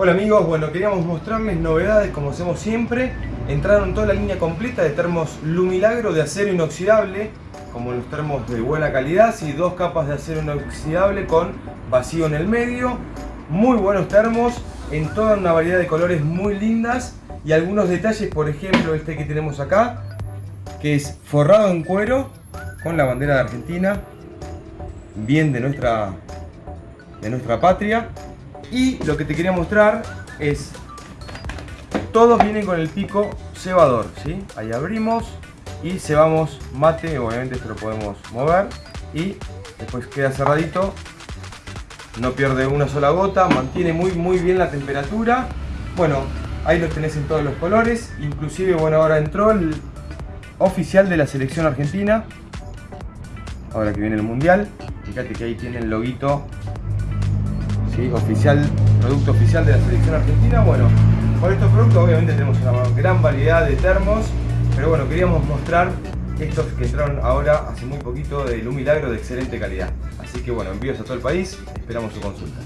Hola amigos, bueno queríamos mostrarles novedades como hacemos siempre. Entraron toda la línea completa de termos Lumilagro de acero inoxidable Como los termos de buena calidad, y dos capas de acero inoxidable con vacío en el medio. Muy buenos termos, en toda una variedad de colores muy lindas. Y algunos detalles, por ejemplo este que tenemos acá Que es forrado en cuero con la bandera de Argentina Bien de nuestra, de nuestra patria y lo que te quería mostrar es todos vienen con el pico cebador ¿sí? ahí abrimos y cebamos mate obviamente esto lo podemos mover y después queda cerradito no pierde una sola gota mantiene muy muy bien la temperatura bueno ahí los tenés en todos los colores inclusive bueno ahora entró el oficial de la selección argentina ahora que viene el mundial fíjate que ahí tiene el loguito oficial, producto oficial de la selección argentina. Bueno, con estos productos obviamente tenemos una gran variedad de termos, pero bueno, queríamos mostrar estos que entraron ahora hace muy poquito de un milagro de excelente calidad. Así que bueno, envíos a todo el país, esperamos su consulta.